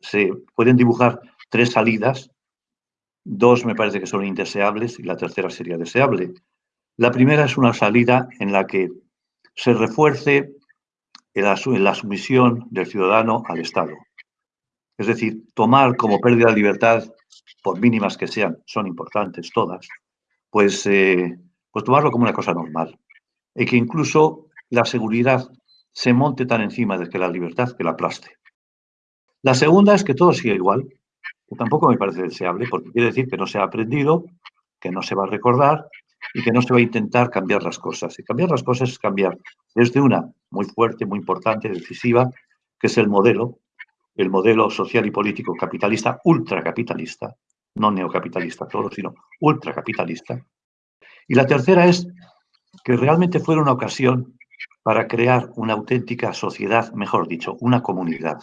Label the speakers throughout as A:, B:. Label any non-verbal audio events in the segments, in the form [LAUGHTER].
A: se pueden dibujar tres salidas, dos me parece que son indeseables y la tercera sería deseable. La primera es una salida en la que se refuerce la sumisión del ciudadano al Estado. Es decir, tomar como pérdida de libertad, por mínimas que sean, son importantes todas, pues, eh, pues tomarlo como una cosa normal. Y que incluso la seguridad se monte tan encima de que la libertad que la aplaste. La segunda es que todo siga igual, que tampoco me parece deseable, porque quiere decir que no se ha aprendido, que no se va a recordar y que no se va a intentar cambiar las cosas. Y cambiar las cosas es cambiar desde una muy fuerte, muy importante, decisiva, que es el modelo, el modelo social y político capitalista, ultracapitalista, no neocapitalista solo, sino ultracapitalista. Y la tercera es que realmente fuera una ocasión para crear una auténtica sociedad, mejor dicho, una comunidad.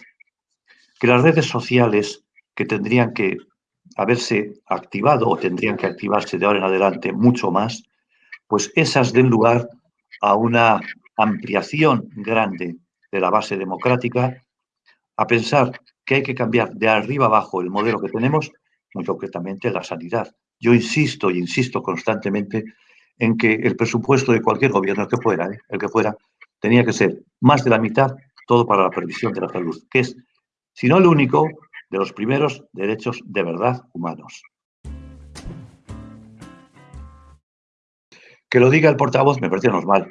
A: Que las redes sociales que tendrían que haberse activado o tendrían que activarse de ahora en adelante mucho más, pues esas den lugar a una ampliación grande de la base democrática, a pensar que hay que cambiar de arriba abajo el modelo que tenemos, muy concretamente la sanidad. Yo insisto y insisto constantemente en que el presupuesto de cualquier gobierno, que fuera, ¿eh? el que fuera, tenía que ser más de la mitad todo para la previsión de la salud, que es, si no el único, de los primeros derechos de verdad humanos. Que lo diga el portavoz me parece normal.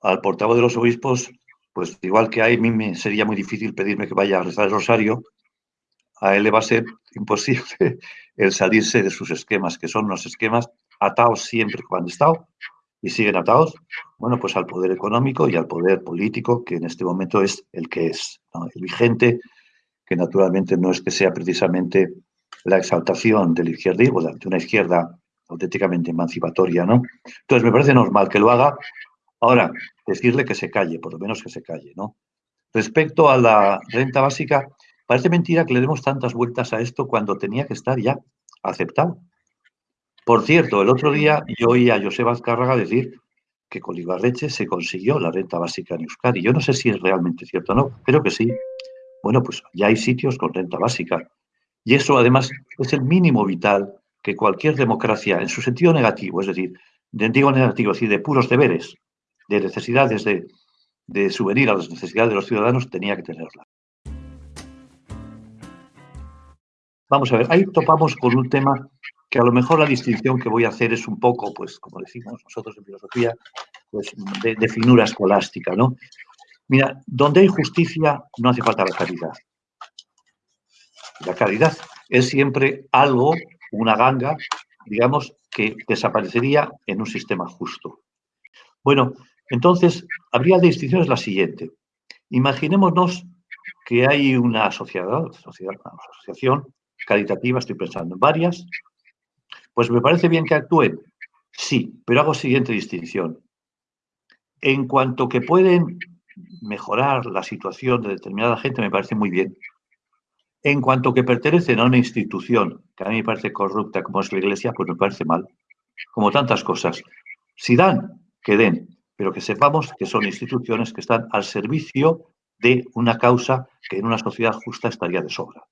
A: Al portavoz de los obispos, pues igual que a mí me sería muy difícil pedirme que vaya a rezar el rosario, a él le va a ser imposible [LAUGHS] el salirse de sus esquemas, que son unos esquemas atados siempre cuando han estado y siguen atados, bueno, pues al poder económico y al poder político, que en este momento es el que es, el vigente, que naturalmente no es que sea precisamente la exaltación del izquierdismo, de una izquierda auténticamente emancipatoria, ¿no? Entonces, me parece normal que lo haga. Ahora, decirle que se calle, por lo menos que se calle, ¿no? Respecto a la renta básica, parece mentira que le demos tantas vueltas a esto cuando tenía que estar ya aceptado. Por cierto, el otro día yo oí a Joseba Azcárraga decir que con Ibarreche se consiguió la renta básica en Euskadi. Yo no sé si es realmente cierto o no, creo que sí. Bueno, pues ya hay sitios con renta básica. Y eso además es el mínimo vital que cualquier democracia, en su sentido negativo, es decir, de, digo negativo, es decir, de puros deberes, de necesidades de, de subvenir a las necesidades de los ciudadanos, tenía que tenerla. Vamos a ver, ahí topamos con un tema que a lo mejor la distinción que voy a hacer es un poco, pues, como decimos nosotros en filosofía, pues, de, de finura escolástica, ¿no? Mira, donde hay justicia no hace falta la caridad. La caridad es siempre algo, una ganga, digamos, que desaparecería en un sistema justo. Bueno, entonces, habría distinciones la siguiente. Imaginémonos que hay una sociedad, sociedad, una asociación caritativa, estoy pensando en varias, pues me parece bien que actúen. Sí, pero hago siguiente distinción. En cuanto que pueden mejorar la situación de determinada gente me parece muy bien. En cuanto que pertenecen a una institución que a mí me parece corrupta como es la Iglesia, pues me parece mal. Como tantas cosas. Si dan, que den, pero que sepamos que son instituciones que están al servicio de una causa que en una sociedad justa estaría de sobra.